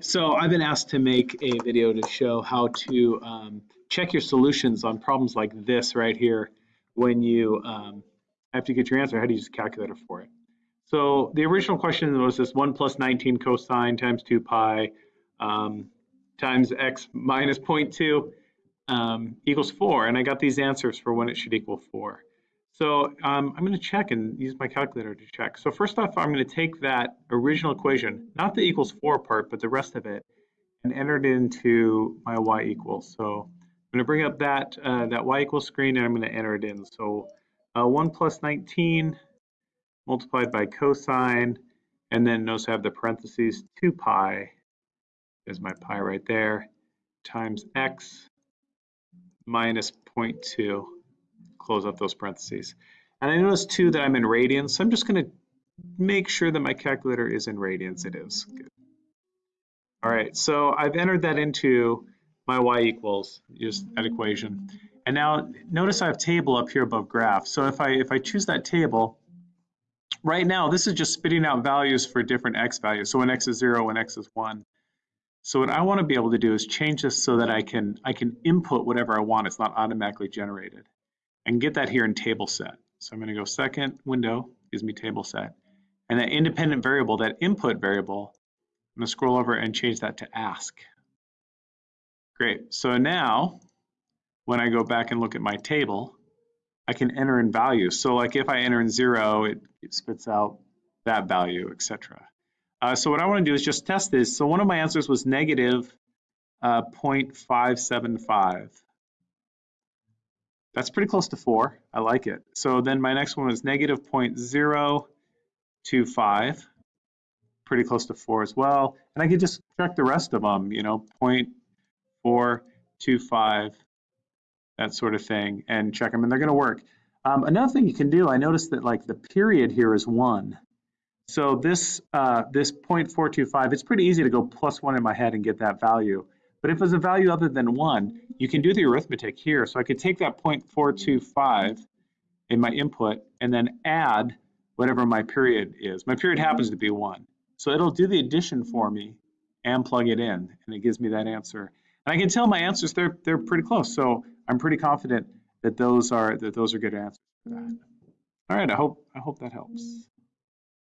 So I've been asked to make a video to show how to um, check your solutions on problems like this right here when you um, have to get your answer, how do you use a calculator for it? So the original question was this 1 plus 19 cosine times 2 pi um, times x minus 0.2 um, equals 4. And I got these answers for when it should equal 4. So um, I'm going to check and use my calculator to check. So first off, I'm going to take that original equation, not the equals 4 part, but the rest of it, and enter it into my y equals. So I'm going to bring up that, uh, that y equals screen, and I'm going to enter it in. So uh, 1 plus 19 multiplied by cosine, and then notice I have the parentheses 2 pi, is my pi right there, times x minus 0.2 close up those parentheses. And I notice too that I'm in radians, so I'm just going to make sure that my calculator is in radians. It is. Good. All right, so I've entered that into my y equals, just that equation. And now notice I have table up here above graph. So if I if I choose that table, right now this is just spitting out values for different x values. So when x is zero, when x is one. So what I want to be able to do is change this so that I can I can input whatever I want. It's not automatically generated and get that here in table set. So I'm going to go second window, gives me table set. And that independent variable, that input variable, I'm going to scroll over and change that to ask. Great. So now, when I go back and look at my table, I can enter in values. So like if I enter in zero, it, it spits out that value, etc. Uh, so what I want to do is just test this. So one of my answers was negative uh, 0.575. That's pretty close to four. I like it. So then my next one was negative 0.025, pretty close to four as well. And I could just check the rest of them, you know, 0.425, that sort of thing, and check them, and they're going to work. Um, another thing you can do, I noticed that like the period here is one. So this uh, this 0.425, it's pretty easy to go plus one in my head and get that value. But if it's a value other than one, you can do the arithmetic here. So I could take that 0.425 in my input and then add whatever my period is. My period happens to be one. So it'll do the addition for me and plug it in, and it gives me that answer. And I can tell my answers, they're, they're pretty close. So I'm pretty confident that those are, that those are good answers for that. All right, I hope, I hope that helps.